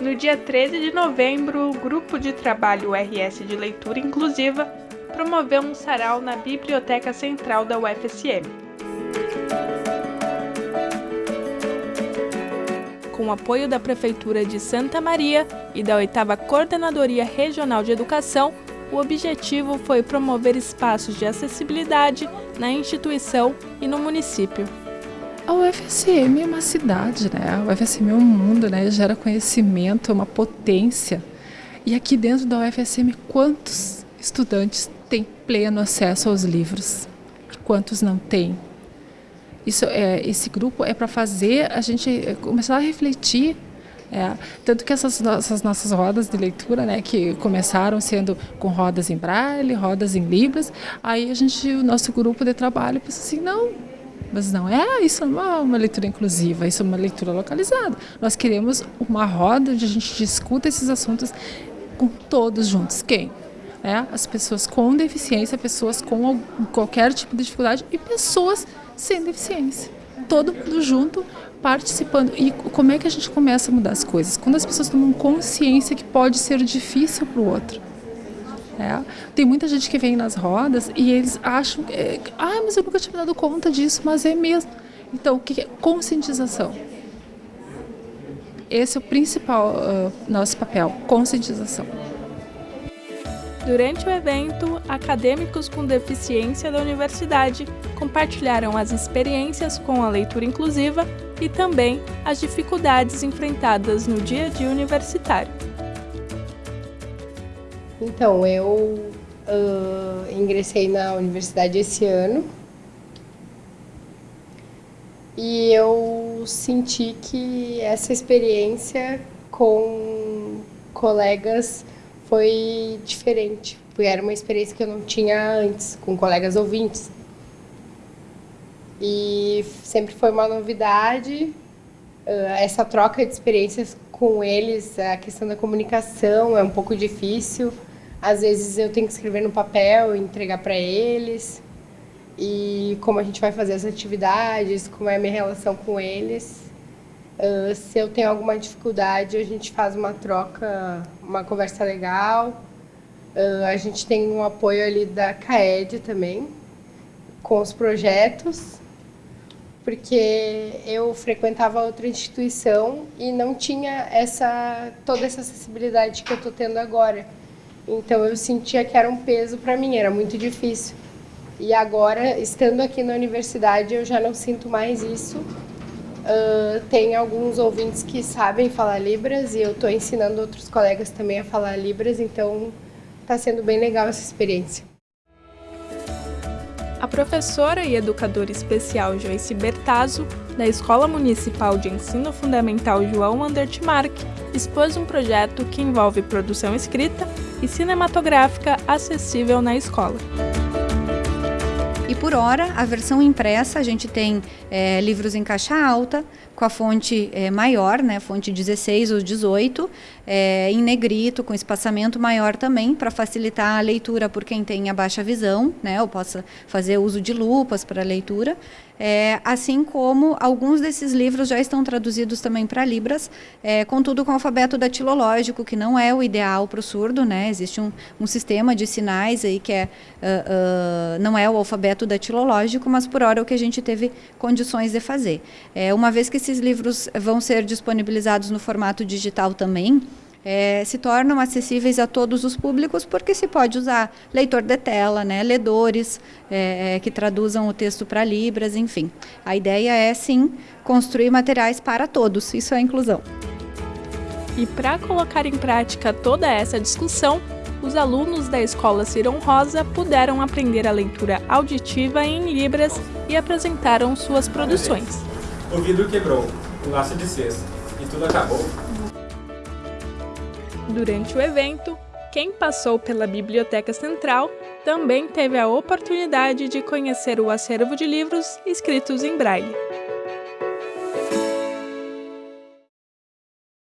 No dia 13 de novembro, o Grupo de Trabalho RS de Leitura Inclusiva promoveu um sarau na Biblioteca Central da UFSM. Com o apoio da Prefeitura de Santa Maria e da 8 Coordenadoria Regional de Educação, o objetivo foi promover espaços de acessibilidade na instituição e no município. A UFSM é uma cidade, né? A UFSM é um mundo, né? Gera conhecimento, é uma potência. E aqui dentro da UFSM, quantos estudantes têm pleno acesso aos livros? Quantos não têm? Isso é, esse grupo é para fazer a gente começar a refletir é, tanto que essas, nossas rodas de leitura, né, que começaram sendo com rodas em braille, rodas em libras, aí a gente, o nosso grupo de trabalho pensa assim, não, mas não é, isso não é uma leitura inclusiva, isso é uma leitura localizada. Nós queremos uma roda onde a gente discuta esses assuntos com todos juntos. Quem? É, as pessoas com deficiência, pessoas com qualquer tipo de dificuldade e pessoas sem deficiência. Todo mundo junto, participando. E como é que a gente começa a mudar as coisas? Quando as pessoas tomam consciência que pode ser difícil para o outro. É. Tem muita gente que vem nas rodas e eles acham, que, ah, mas eu nunca tinha me dado conta disso, mas é mesmo. Então, o que é conscientização? Esse é o principal uh, nosso papel, conscientização. Durante o evento, acadêmicos com deficiência da universidade compartilharam as experiências com a leitura inclusiva e também as dificuldades enfrentadas no dia a dia universitário. Então, eu uh, ingressei na universidade esse ano. E eu senti que essa experiência com colegas foi diferente, porque era uma experiência que eu não tinha antes, com colegas ouvintes. E sempre foi uma novidade, essa troca de experiências com eles, a questão da comunicação é um pouco difícil. Às vezes eu tenho que escrever no papel e entregar para eles. E como a gente vai fazer as atividades, como é a minha relação com eles. Uh, se eu tenho alguma dificuldade, a gente faz uma troca, uma conversa legal. Uh, a gente tem um apoio ali da CAED também, com os projetos porque eu frequentava outra instituição e não tinha essa toda essa acessibilidade que eu estou tendo agora. Então eu sentia que era um peso para mim, era muito difícil. E agora, estando aqui na universidade, eu já não sinto mais isso. Uh, tem alguns ouvintes que sabem falar Libras e eu estou ensinando outros colegas também a falar Libras, então está sendo bem legal essa experiência. A professora e educadora especial Joyce Bertazzo, da Escola Municipal de Ensino Fundamental João Andertmark, expôs um projeto que envolve produção escrita e cinematográfica acessível na escola. E por hora, a versão impressa, a gente tem é, livros em caixa alta, com a fonte é, maior, né, fonte 16 ou 18, é, em negrito, com espaçamento maior também, para facilitar a leitura por quem tem a baixa visão, né, ou possa fazer uso de lupas para leitura. É, assim como alguns desses livros já estão traduzidos também para Libras, é, contudo com alfabeto datilológico, que não é o ideal para o surdo, né? existe um, um, sistema de sinais aí que é, uh, uh, não é o alfabeto datilológico, mas por hora é o que a gente teve condições de fazer. É, uma vez que esses livros vão ser disponibilizados no formato digital também, é, se tornam acessíveis a todos os públicos, porque se pode usar leitor de tela, né, ledores é, é que traduzam o texto para Libras, enfim. A ideia é, sim, construir materiais para todos, isso é inclusão. E para colocar em prática toda essa discussão, os alunos da Escola Cirão Rosa puderam aprender a leitura auditiva em Libras e apresentaram suas produções. O vidro quebrou, o laço de cesto, e tudo acabou. Durante o evento, quem passou pela Biblioteca Central também teve a oportunidade de conhecer o acervo de livros escritos em braille.